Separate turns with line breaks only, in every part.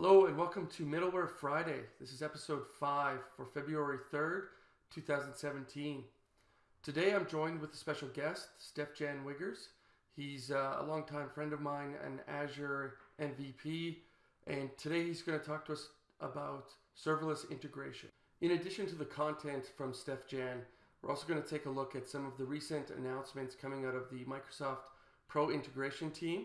Hello and welcome to Middleware Friday. This is episode 5 for February 3rd, 2017. Today I'm joined with a special guest, Steef-Jan Wiggers. He's uh, a longtime friend of mine, an Azure MVP, and today he's going to talk to us about serverless integration. In addition to the content from Steef-Jan, we're also going to take a look at some of the recent announcements coming out of the Microsoft Pro integration team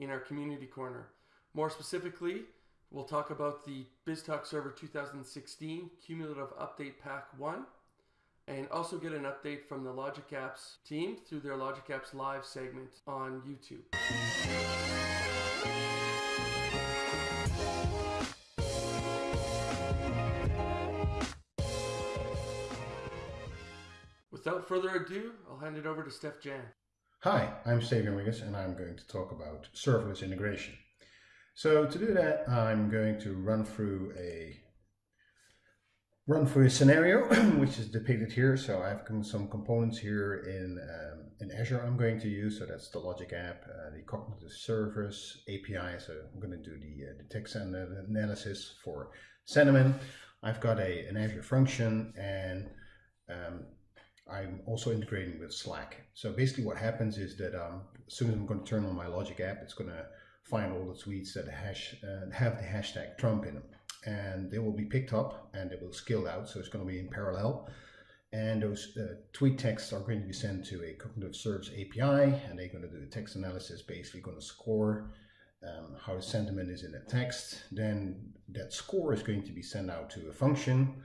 in our community corner. More specifically, we'll talk about the BizTalk Server 2016 Cumulative Update Pack 1 and also get an update from the Logic Apps team through their Logic Apps Live segment on YouTube. Without further ado, I'll hand it over to Steef-Jan.
Hi, I'm Steef-Jan Wiggers and I'm going to talk about serverless integration. So to do that, I'm going to run through a run through a scenario which is depicted here. So I've some components here in um, in Azure I'm going to use. So that's the Logic app, uh, the cognitive service API. So I'm going to do the, uh, the text analysis for sentiment. I've got a an Azure function and um, I'm also integrating with Slack. So basically what happens is that um, as soon as I'm going to turn on my Logic app, it's going to find all the tweets that hash, uh, have the hashtag Trump in them. And they will be picked up and they will scale out. So it's going to be in parallel. And those uh, tweet texts are going to be sent to a cognitive service API and they're going to do the text analysis, basically going to score um, how the sentiment is in the text. Then that score is going to be sent out to a function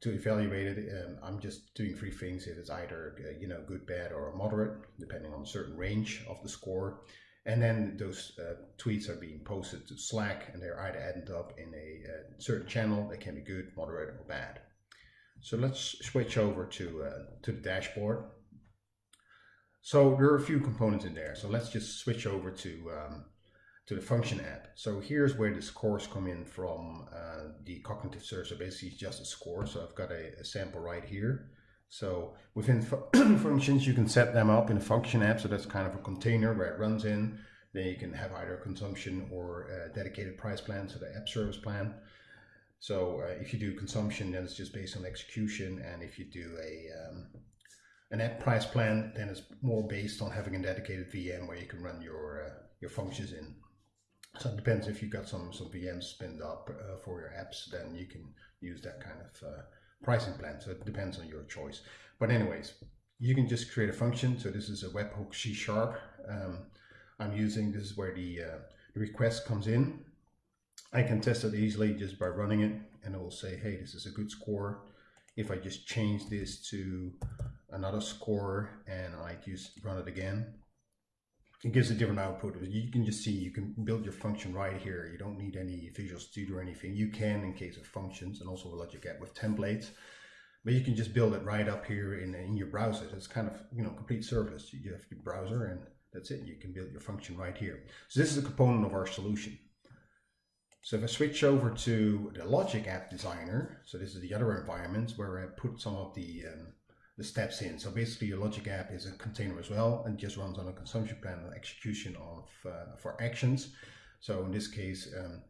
to evaluate it, um, I'm just doing three things. If it's either uh, you know good, bad, or moderate, depending on a certain range of the score. And then those uh, tweets are being posted to Slack, and they're either ended up in a uh, certain channel. They can be good, moderate, or bad. So let's switch over to uh, to the dashboard. So there are a few components in there. So let's just switch over to um, to the function app. So here's where the scores come in from uh, the cognitive search. So basically it's just a score. So I've got a, a sample right here. So within fu functions, you can set them up in a function app. So that's kind of a container where it runs in. Then you can have either consumption or a dedicated price plan, so the app service plan. So uh, if you do consumption, then it's just based on execution. And if you do a um, an app price plan, then it's more based on having a dedicated VM where you can run your uh, your functions in. So it depends if you've got some, some VMs spinned up uh, for your apps, then you can use that kind of uh, pricing plan. So it depends on your choice. But anyways, you can just create a function. So this is a webhook C sharp. Um, I'm using, this is where the, uh, the request comes in. I can test it easily just by running it and it will say, hey, this is a good score. If I just change this to another score and I just run it again, it gives a different output. You can just see, you can build your function right here. You don't need any Visual Studio or anything. You can in case of functions and also Logic App with templates, but you can just build it right up here in, in your browser. It's kind of, you know, complete service. You have your browser and that's it. You can build your function right here. So this is a component of our solution. So if I switch over to the Logic App Designer, so this is the other environment where I put some of the um, the steps in. So basically your logic app is a container as well and just runs on a consumption plan and execution of uh, for actions. So in this case, um,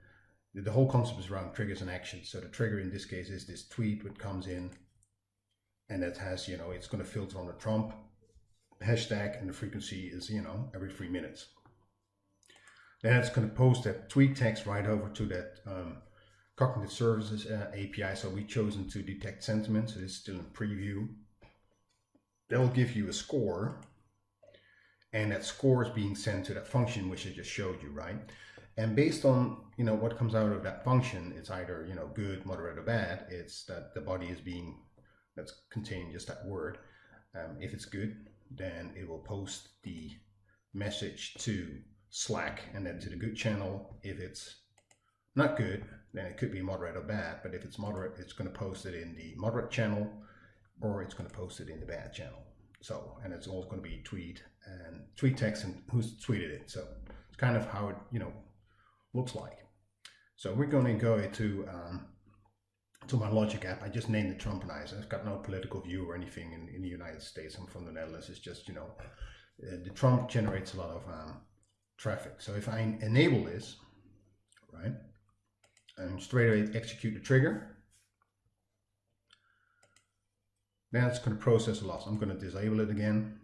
the, the, whole concept is around triggers and actions. So the trigger in this case is this tweet which comes in and it has, you know, it's going to filter on the Trump hashtag and the frequency is, you know, every three minutes. Then it's going to post that tweet text right over to that um, cognitive services uh, API. So we've chosen to detect sentiment. So it's still in preview they'll give you a score and that score is being sent to that function which I just showed you, right? And based on you know what comes out of that function, it's either you know good, moderate, or bad. It's that the body is being that's containing just that word. Um, if it's good, then it will post the message to Slack and then to the good channel. If it's not good, then it could be moderate or bad. But if it's moderate, it's going to post it in the moderate channel or it's going to post it in the bad channel. So, and it's all going to be tweet and tweet text and who's tweeted it. So it's kind of how it, you know, looks like. So we're going to go to, um, to my Logic app. I just named it Trumpenizer. It's got no political view or anything in, in the United States. I'm from the Netherlands. It's just, you know, uh, the Trump generates a lot of um, traffic. So if I enable this, right, and straight away execute the trigger. Then it's going to process a loss. I'm going to disable it again.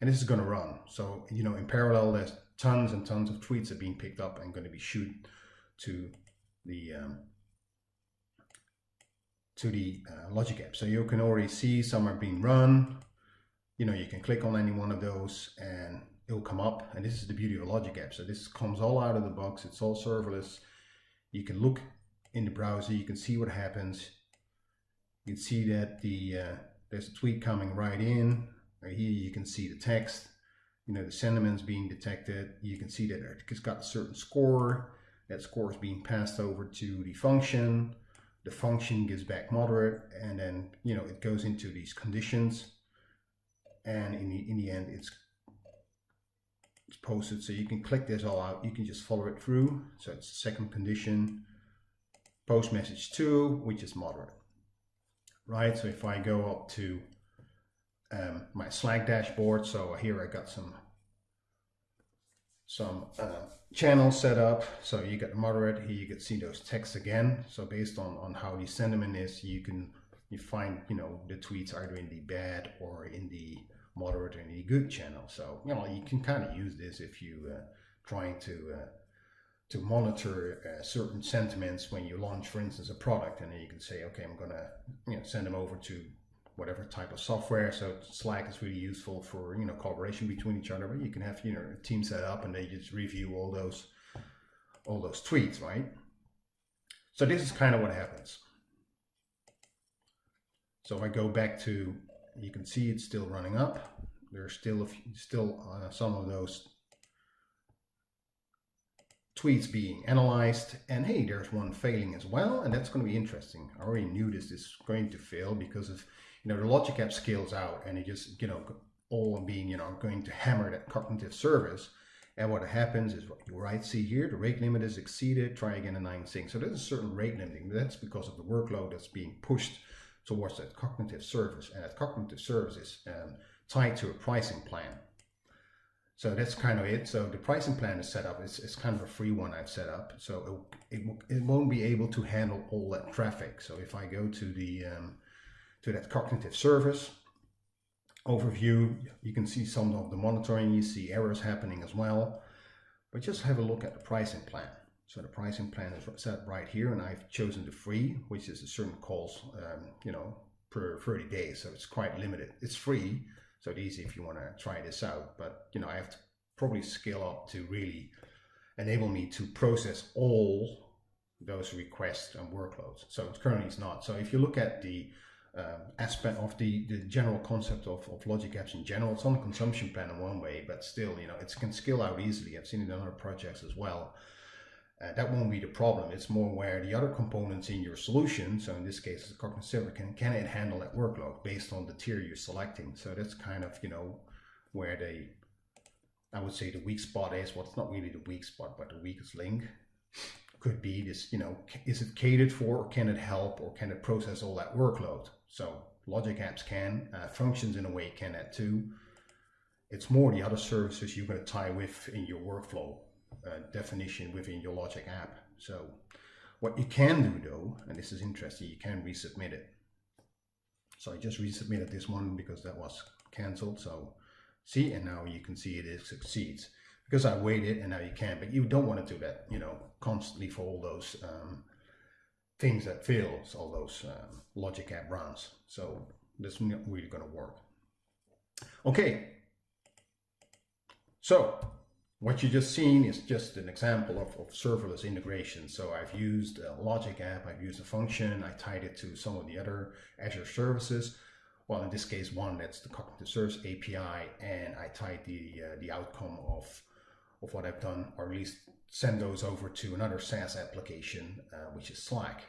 And this is going to run. So, you know, in parallel, there's tons and tons of tweets are being picked up and going to be shoot to the um, to the uh, logic app. So you can already see some are being run. You know, you can click on any one of those and it will come up. And this is the beauty of a logic app. So this comes all out of the box. It's all serverless. You can look in the browser. You can see what happens. You can see that the uh, there's a tweet coming right in. Right here you can see the text. You know, the sentiments being detected. You can see that it's got a certain score. That score is being passed over to the function the function gives back moderate and then you know it goes into these conditions and in the in the end it's it's posted so you can click this all out you can just follow it through so it's the second condition post message 2 which is moderate right so if I go up to um, my Slack dashboard so here I got some some uh, channels set up. So you get moderate here, you can see those texts again. So based on, on how the sentiment is, you can you find, you know, the tweets either in the bad or in the moderate or in the good channel. So, you know, you can kind of use this if you uh, trying to uh, to monitor uh, certain sentiments when you launch, for instance, a product, and then you can say, okay, I'm gonna you know send them over to whatever type of software. So Slack is really useful for you know collaboration between each other. But you can have you know a team set up and they just review all those all those tweets, right? So this is kind of what happens. So if I go back to, you can see it's still running up. There's still a few, still uh, some of those tweets being analyzed and hey there's one failing as well and that's going to be interesting i already knew this is going to fail because of you know, the logic app scales out and it just, you know, all being, you know, going to hammer that cognitive service. And what happens is what you right see here, the rate limit is exceeded, try again in nine sync. So there's a certain rate limiting. That's because of the workload that's being pushed towards that cognitive service. And that cognitive service is um, tied to a pricing plan. So that's kind of it. So the pricing plan is set up. It's, it's kind of a free one I've set up. So it, it, it won't be able to handle all that traffic. So if I go to the um, to that cognitive service overview. You can see some of the monitoring, you see errors happening as well. But just have a look at the pricing plan. So the pricing plan is set right here and I've chosen the free, which is a certain calls, um, you know, per 30 days. So it's quite limited. It's free, so it's easy if you want to try this out. But, you know, I have to probably scale up to really enable me to process all those requests and workloads. So it's currently it's not. So if you look at the um, aspect of the, the general concept of, of logic apps in general. It's on the consumption plan in one way, but still, you know, it can scale out easily. I've seen it in other projects as well. Uh, that won't be the problem. It's more where the other components in your solution, so in this case, the cognitive can, can it handle that workload based on the tier you're selecting? So that's kind of, you know, where they, I would say the weak spot is, well, it's not really the weak spot, but the weakest link could be this, you know, is it catered for, or can it help, or can it process all that workload? So logic apps can, uh, functions in a way can that too. It's more the other services you're going to tie with in your workflow uh, definition within your logic app. So what you can do though, and this is interesting, you can resubmit it. So I just resubmitted this one because that was canceled. So see, and now you can see it, succeeds because I waited and now you can, but you don't want to do that, you know, constantly for all those um, things that fails, all those um, logic app runs. So that's not really going to work. Okay. So what you just seen is just an example of, of serverless integration. So I've used a logic app, I've used a function, I tied it to some of the other Azure services. Well, in this case, one that's the cognitive service API, and I tied the uh, the outcome of of what I've done, or at least send those over to another SaaS application, uh, which is Slack.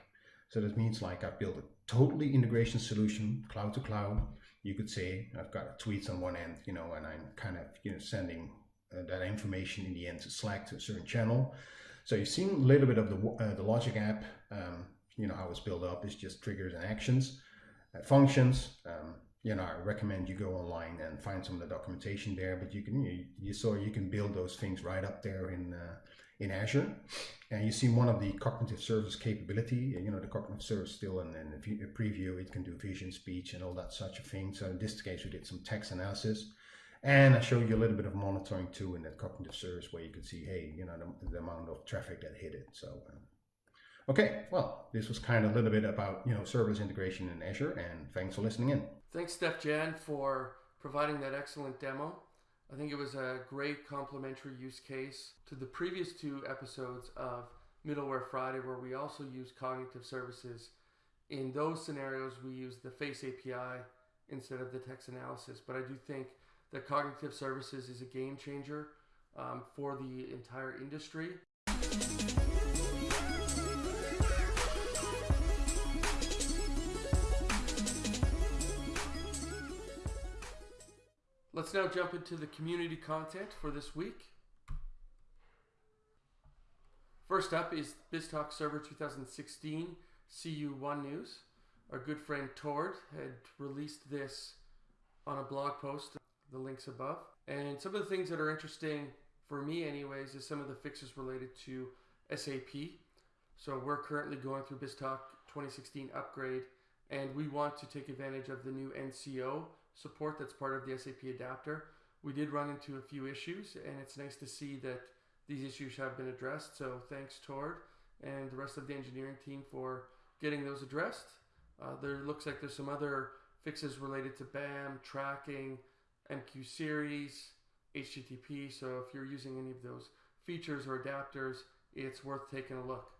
So that means like I've built a totally integration solution, cloud to cloud. You could say I've got tweets on one end, you know, and I'm kind of you know sending uh, that information in the end to Slack to a certain channel. So you've seen a little bit of the uh, the logic app. Um, you know how it's built up is just triggers and actions, uh, functions. Um, you know, I recommend you go online and find some of the documentation there. But you can you, you saw you can build those things right up there in uh, in Azure. And you see one of the cognitive service capability, you know, the cognitive service still in, in a preview, it can do vision, speech, and all that such a thing. So in this case, we did some text analysis. And I showed you a little bit of monitoring too in that cognitive service where you could see, hey, you know, the, the amount of traffic that hit it. So, um, okay, well, this was kind of a little bit about, you know, serverless integration in Azure. And thanks for listening in.
Thanks, Steef-Jan, for providing that excellent demo. I think it was a great complementary use case to the previous two episodes of Middleware Friday, where we also use cognitive services. In those scenarios, we use the Face API instead of the text analysis. But I do think that cognitive services is a game changer um, for the entire industry. Let's now jump into the community content for this week. First up is BizTalk Server 2016 CU1 News. Our good friend Tord had released this on a blog post, the links above. And some of the things that are interesting for me, anyways, is some of the fixes related to SAP. So we're currently going through BizTalk 2016 upgrade, and we want to take advantage of the new NCO support that's part of the SAP adapter. We did run into a few issues, and it's nice to see that these issues have been addressed. So thanks, Tord, and the rest of the engineering team for getting those addressed. Uh, there looks like there's some other fixes related to BAM, tracking, MQ series, HTTP. So if you're using any of those features or adapters, it's worth taking a look.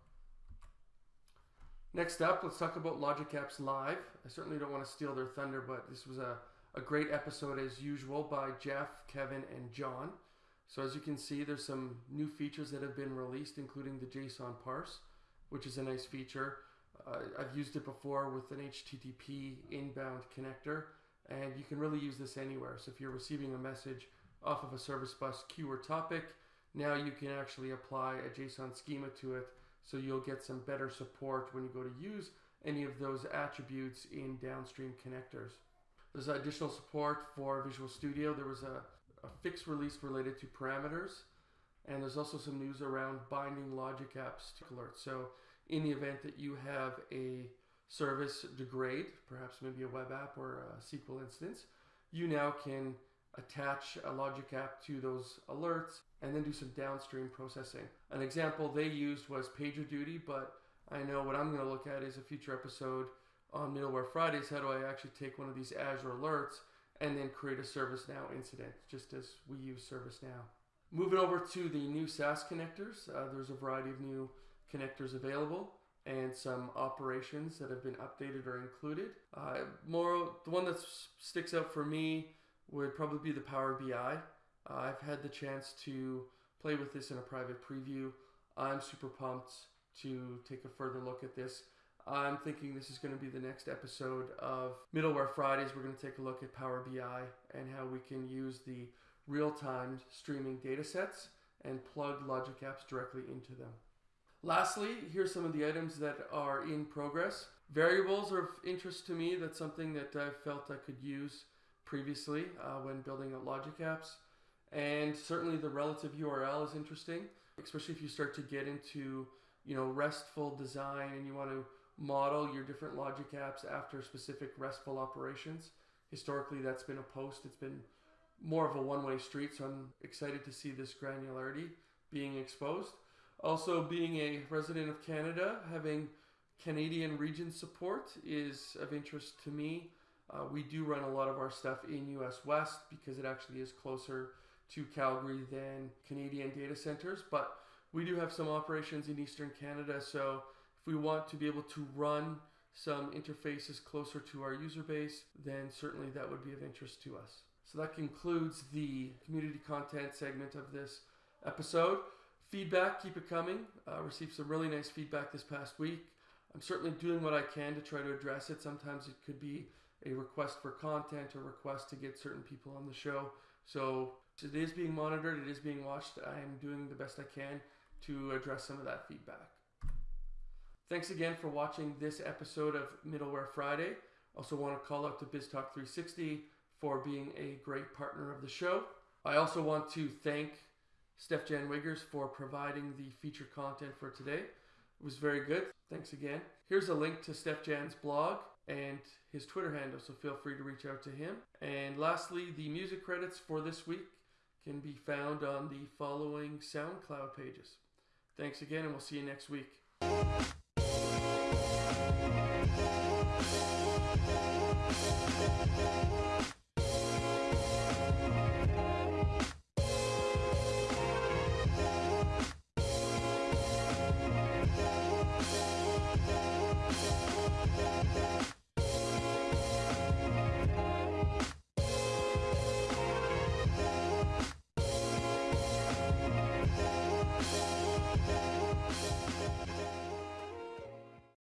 Next up, let's talk about Logic Apps Live. I certainly don't want to steal their thunder, but this was a a great episode as usual by Jeff, Kevin, and John. So as you can see, there's some new features that have been released, including the JSON parse, which is a nice feature. Uh, I've used it before with an HTTP inbound connector, and you can really use this anywhere. So if you're receiving a message off of a service bus queue or topic, now you can actually apply a JSON schema to it, so you'll get some better support when you go to use any of those attributes in downstream connectors. There's additional support for Visual Studio. There was a, a fix release related to parameters. And there's also some news around binding logic apps to alerts. So in the event that you have a service degrade, perhaps maybe a web app or a SQL instance, you now can attach a logic app to those alerts and then do some downstream processing. An example they used was PagerDuty, but I know what I'm going to look at is a future episode on Middleware Fridays, how do I actually take one of these Azure alerts and then create a ServiceNow incident, just as we use ServiceNow. Moving over to the new SaaS connectors, uh, there's a variety of new connectors available and some operations that have been updated or included. Uh, more, the one that sticks out for me would probably be the Power BI. Uh, I've had the chance to play with this in a private preview. I'm super pumped to take a further look at this. I'm thinking this is going to be the next episode of Middleware Fridays. We're going to take a look at Power BI and how we can use the real-time streaming data sets and plug Logic Apps directly into them. Lastly, here's some of the items that are in progress. Variables are of interest to me. That's something that I felt I could use previously uh, when building out Logic Apps. And certainly the relative URL is interesting, especially if you start to get into you know RESTful design and you want to model your different logic apps after specific RESTful operations. Historically, that's been a post. It's been more of a one-way street, so I'm excited to see this granularity being exposed. Also, being a resident of Canada, having Canadian region support is of interest to me. Uh, we do run a lot of our stuff in US West because it actually is closer to Calgary than Canadian data centers, but we do have some operations in Eastern Canada, so if we want to be able to run some interfaces closer to our user base, then certainly that would be of interest to us. So that concludes the community content segment of this episode. Feedback, keep it coming. Uh, received some really nice feedback this past week. I'm certainly doing what I can to try to address it. Sometimes it could be a request for content or request to get certain people on the show. So it is being monitored, it is being watched. I am doing the best I can to address some of that feedback. Thanks again for watching this episode of Middleware Friday. Also want to call out to BizTalk 360 for being a great partner of the show. I also want to thank Steef-Jan Wiggers for providing the feature content for today. It was very good. Thanks again. Here's a link to Steef-Jan's blog and his Twitter handle, so feel free to reach out to him. And lastly, the music credits for this week can be found on the following SoundCloud pages. Thanks again, and we'll see you next week.